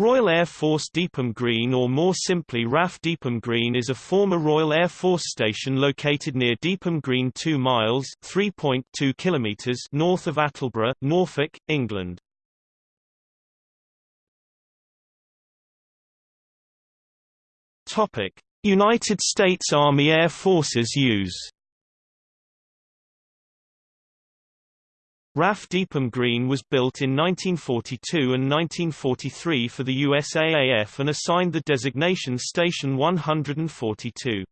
Royal Air Force Deopham Green or more simply RAF Deopham Green is a former Royal Air Force station located near Deopham Green 2 miles 3.2 kilometers north of Attleborough, Norfolk, England. United States Army Air Forces use RAF Deopham Green was built in 1942 and 1943 for the USAAF and assigned the designation Station 142.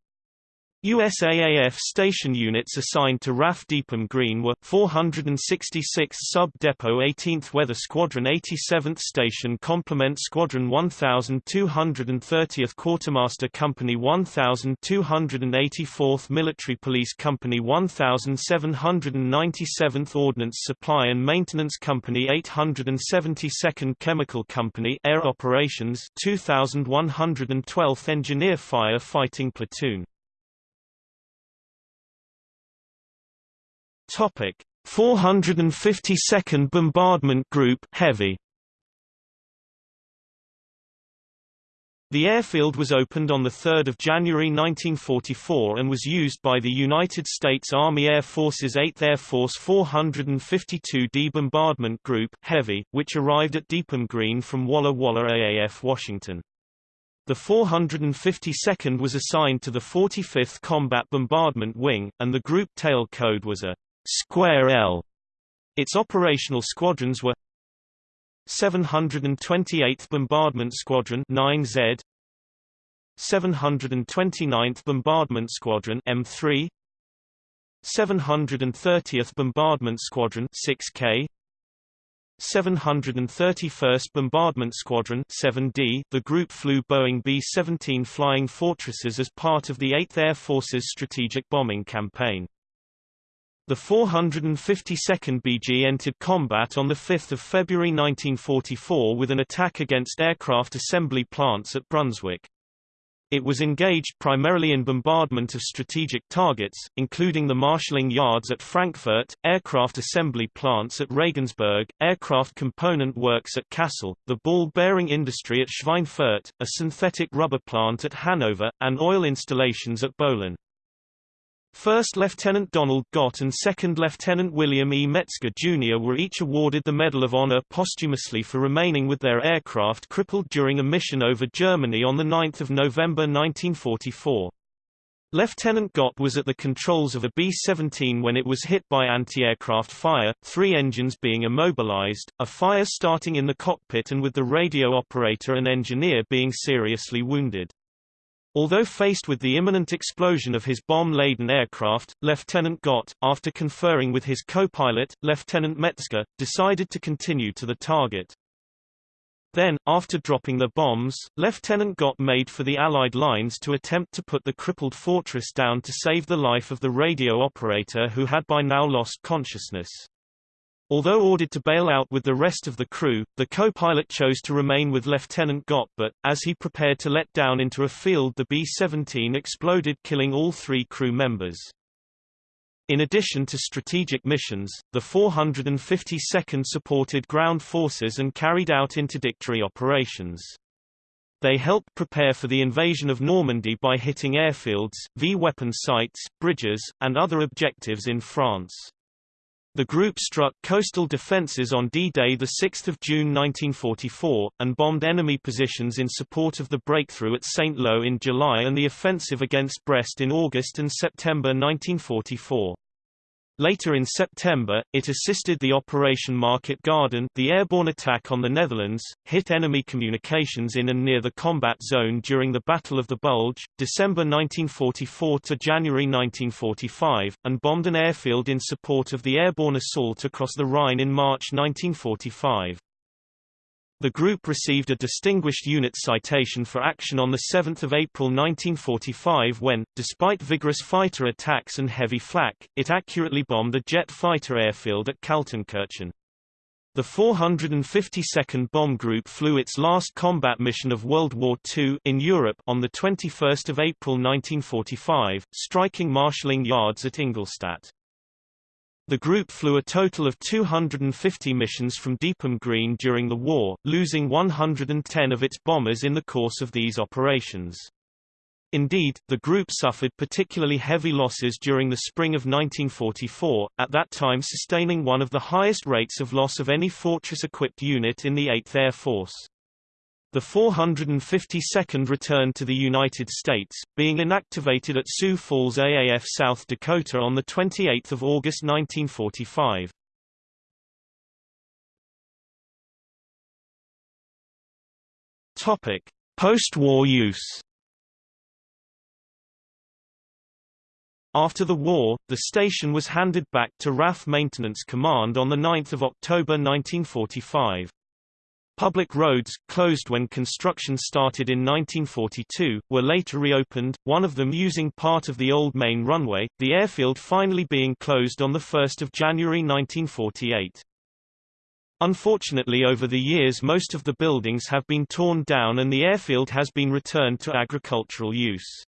USAAF station units assigned to RAF Deopham Green were 466th Sub-Depot 18th Weather Squadron 87th Station Complement Squadron 1230th Quartermaster Company 1284th Military Police Company 1797th Ordnance Supply and Maintenance Company 872nd Chemical Company Air Operations 2112th Engineer Fire Fighting Platoon Topic: 452nd Bombardment Group Heavy. The airfield was opened on 3 January 1944 and was used by the United States Army Air Force's 8th Air Force 452d Bombardment Group Heavy, which arrived at Deopham Green from Walla Walla AAF Washington. The 452nd was assigned to the 45th Combat Bombardment Wing, and the group tail code was a Square L. Its operational squadrons were 728th Bombardment Squadron 9Z 729th Bombardment Squadron M3 730th Bombardment Squadron 6K 731st Bombardment Squadron 7D The group flew Boeing B-17 Flying Fortresses as part of the 8th Air Force's strategic bombing campaign. The 452nd BG entered combat on 5 February 1944 with an attack against aircraft assembly plants at Brunswick. It was engaged primarily in bombardment of strategic targets, including the marshalling yards at Frankfurt, aircraft assembly plants at Regensburg, aircraft component works at Kassel, the ball-bearing industry at Schweinfurt, a synthetic rubber plant at Hanover, and oil installations at Böhlen. First Lieutenant Donald Gott and Second Lieutenant William E. Metzger Jr. were each awarded the Medal of Honor posthumously for remaining with their aircraft crippled during a mission over Germany on 9 November 1944. Lieutenant Gott was at the controls of a B-17 when it was hit by anti-aircraft fire, three engines being immobilized, a fire starting in the cockpit and with the radio operator and engineer being seriously wounded. Although faced with the imminent explosion of his bomb-laden aircraft, Lieutenant Gott, after conferring with his co-pilot, Lieutenant Metzger, decided to continue to the target. Then, after dropping the bombs, Lieutenant Gott made for the Allied lines to attempt to put the crippled fortress down to save the life of the radio operator who had by now lost consciousness. Although ordered to bail out with the rest of the crew, the co-pilot chose to remain with Lieutenant Gott but, as he prepared to let down into a field the B-17 exploded killing all three crew members. In addition to strategic missions, the 452nd supported ground forces and carried out interdictory operations. They helped prepare for the invasion of Normandy by hitting airfields, V-weapon sites, bridges, and other objectives in France. The group struck coastal defences on D-Day 6 June 1944, and bombed enemy positions in support of the breakthrough at Saint-Lô in July and the offensive against Brest in August and September 1944. Later in September, it assisted the Operation Market Garden the airborne attack on the Netherlands, hit enemy communications in and near the combat zone during the Battle of the Bulge, December 1944 to January 1945, and bombed an airfield in support of the airborne assault across the Rhine in March 1945. The group received a Distinguished Unit Citation for action on 7 April 1945 when, despite vigorous fighter attacks and heavy flak, it accurately bombed the jet fighter airfield at Kaltenkirchen. The 452nd Bomb Group flew its last combat mission of World War II in Europe on 21 April 1945, striking marshalling yards at Ingolstadt. The group flew a total of 250 missions from Deopham Green during the war, losing 110 of its bombers in the course of these operations. Indeed, the group suffered particularly heavy losses during the spring of 1944, at that time sustaining one of the highest rates of loss of any Fortress-equipped unit in the 8th Air Force. The 452nd returned to the United States, being inactivated at Sioux Falls AAF South Dakota on 28 August 1945. Post-war use After the war, the station was handed back to RAF Maintenance Command on 9 October 1945. Public roads, closed when construction started in 1942, were later reopened, one of them using part of the old main runway, the airfield finally being closed on 1 January 1948. Unfortunately over the years most of the buildings have been torn down and the airfield has been returned to agricultural use.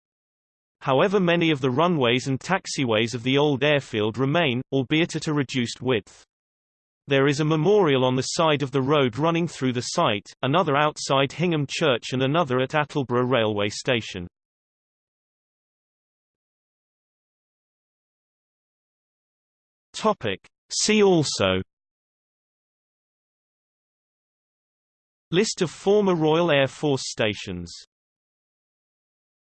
However many of the runways and taxiways of the old airfield remain, albeit at a reduced width. There is a memorial on the side of the road running through the site, another outside Hingham Church and another at Attleborough Railway Station. Topic. See also List of former Royal Air Force stations